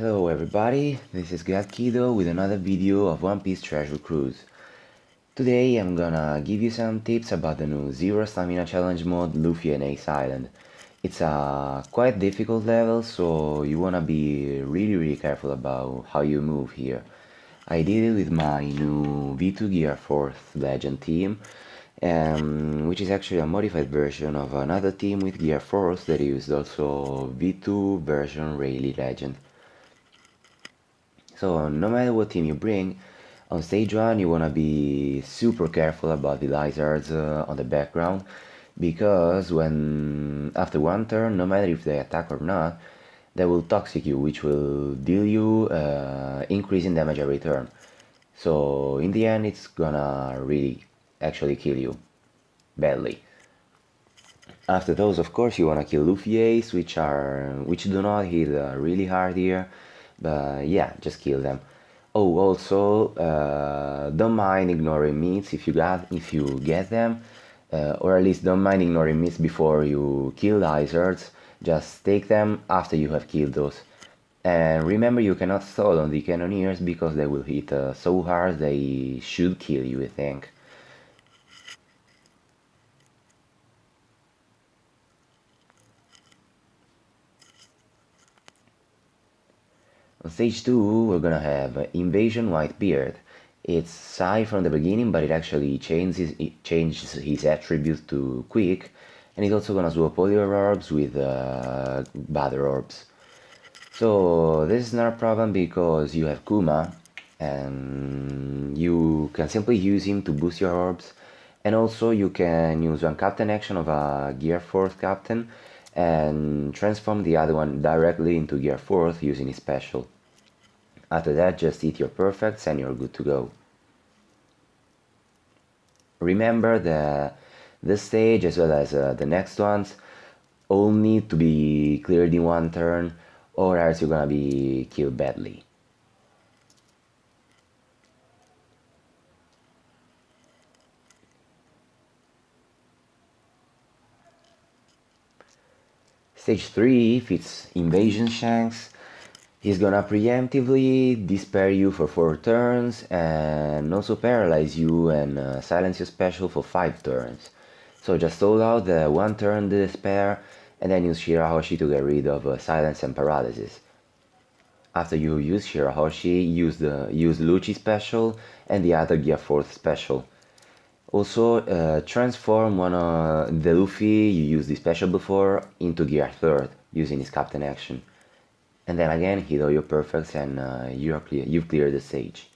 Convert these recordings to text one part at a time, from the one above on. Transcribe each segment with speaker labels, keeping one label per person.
Speaker 1: Hello everybody, this is God Kido with another video of One Piece Treasure Cruise. Today I'm gonna give you some tips about the new Zero Stamina Challenge mode Luffy and Ace Island. It's a quite difficult level, so you wanna be really really careful about how you move here. I did it with my new V2 Gear Force Legend team, um, which is actually a modified version of another team with Gear Force that used also V2 version Rayleigh Legend. So no matter what team you bring, on stage 1 you wanna be super careful about the lizards uh, on the background, because when after one turn, no matter if they attack or not, they will toxic you, which will deal you uh, increasing damage every turn. So in the end it's gonna really actually kill you badly. After those, of course, you wanna kill Luffy Ace, which are which do not hit uh, really hard here, but yeah, just kill them. Oh, also, uh, don't mind ignoring meats if you got if you get them, uh, or at least don't mind ignoring meats before you kill the lizards. Just take them after you have killed those. And remember, you cannot stall on the cannoneers because they will hit uh, so hard they should kill you, I think. On stage 2 we're gonna have Invasion Whitebeard. It's Psi from the beginning but it actually changes, it changes his attribute to Quick and it's also gonna swap all your orbs with uh, Battle Orbs. So this is not a problem because you have Kuma and you can simply use him to boost your orbs and also you can use one captain action of a Gear Force captain and transform the other one directly into Gear Force using his special. After that just hit your perfects and you're good to go. Remember that this stage as well as uh, the next ones all need to be cleared in one turn or else you're gonna be killed badly. Stage 3, if it's Invasion Shanks, he's gonna preemptively despair you for 4 turns and also paralyze you and uh, silence your special for 5 turns. So just hold out the 1 turn despair and then use Shirahoshi to get rid of uh, silence and paralysis. After you use Shirahoshi, use the use Lucci special and the other Gear Force special. Also, uh, transform one of the Luffy you used the special before into Gear 3rd using his Captain action. And then again hit all your perfects and uh, you're clear, you've cleared the stage.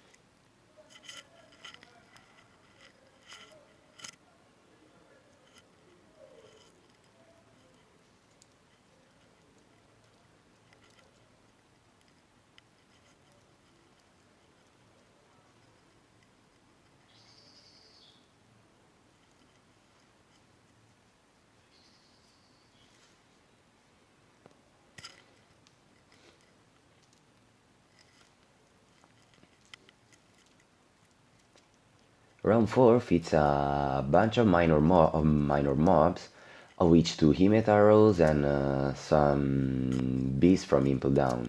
Speaker 1: Round 4 fits a bunch of minor, mo minor mobs, of which two Himet arrows and uh, some beasts from Impel Down.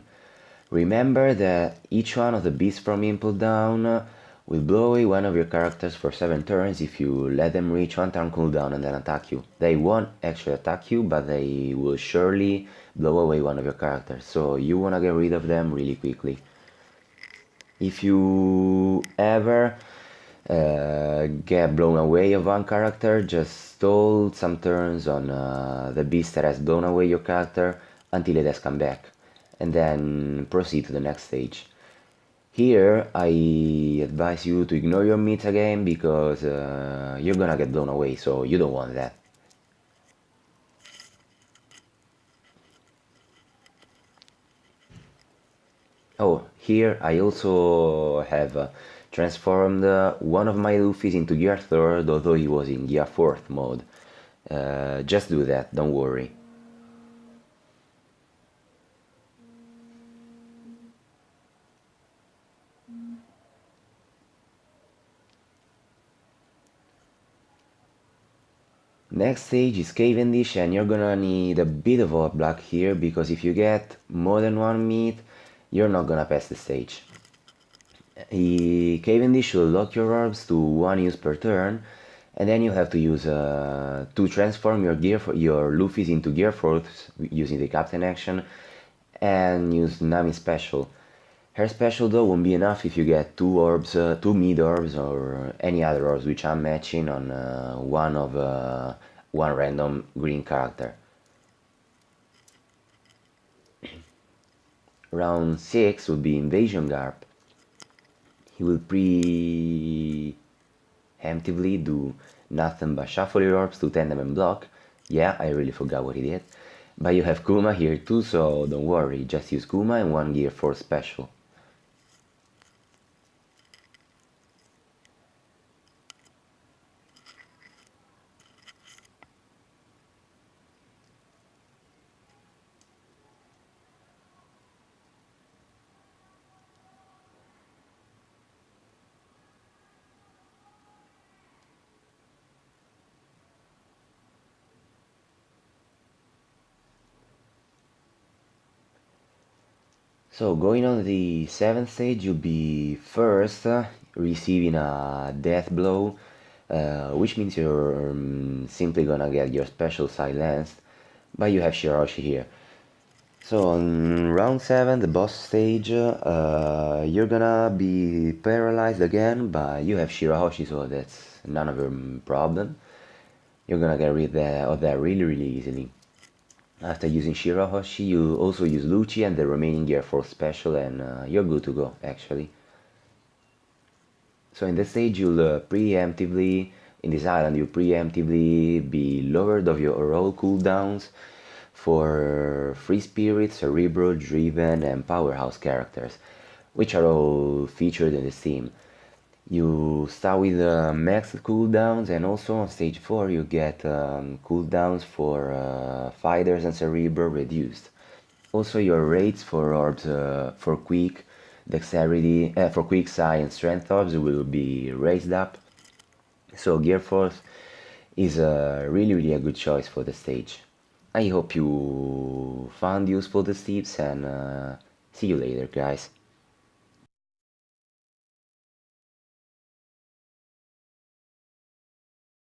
Speaker 1: Remember that each one of the beasts from Impel Down will blow away one of your characters for 7 turns if you let them reach 1 turn cooldown and then attack you. They won't actually attack you, but they will surely blow away one of your characters, so you wanna get rid of them really quickly. If you ever uh, get blown away of one character, just stall some turns on uh, the beast that has blown away your character until it has come back, and then proceed to the next stage. Here, I advise you to ignore your meats again, because uh, you're gonna get blown away, so you don't want that. Oh, here I also have uh, transformed uh, one of my Luffys into Gear 3rd, although he was in Gear 4th mode. Uh, just do that, don't worry. Next stage is Cavendish and you're gonna need a bit of a block here because if you get more than one meat you're not gonna pass the stage. He, Cavendish will lock your orbs to one use per turn, and then you have to use uh, to transform your gear for your Luffy's into Gear Force using the Captain action, and use Nami special. Her special though won't be enough if you get two orbs, uh, two mid orbs or any other orbs which I'm matching on uh, one of uh, one random green character. Round 6 would be Invasion Garp. He will preemptively do nothing but shuffle your orbs to tandem and block. Yeah, I really forgot what he did. But you have Kuma here too, so don't worry, just use Kuma and one gear for special. So going on the 7th stage, you'll be first uh, receiving a death blow, uh, which means you're um, simply gonna get your special silenced, but you have Shirahoshi here. So on round 7, the boss stage, uh, you're gonna be paralyzed again, but you have Shirahoshi, so that's none of your problem. You're gonna get rid of that really really easily. After using Shirahoshi, you also use Lucci and the remaining gear for special and uh, you're good to go, actually. So in this stage, you'll uh, preemptively, in this island, you preemptively be lowered of your roll cooldowns for Free Spirit, Cerebro, Driven and Powerhouse characters, which are all featured in this theme. You start with uh, max cooldowns and also on stage 4 you get um, cooldowns for uh, fighters and cerebro reduced. Also your rates for orbs uh, for quick, dexterity, uh, for quick psi and strength orbs will be raised up. So Gear Force is a really really a good choice for the stage. I hope you found useful the tips and uh, see you later guys.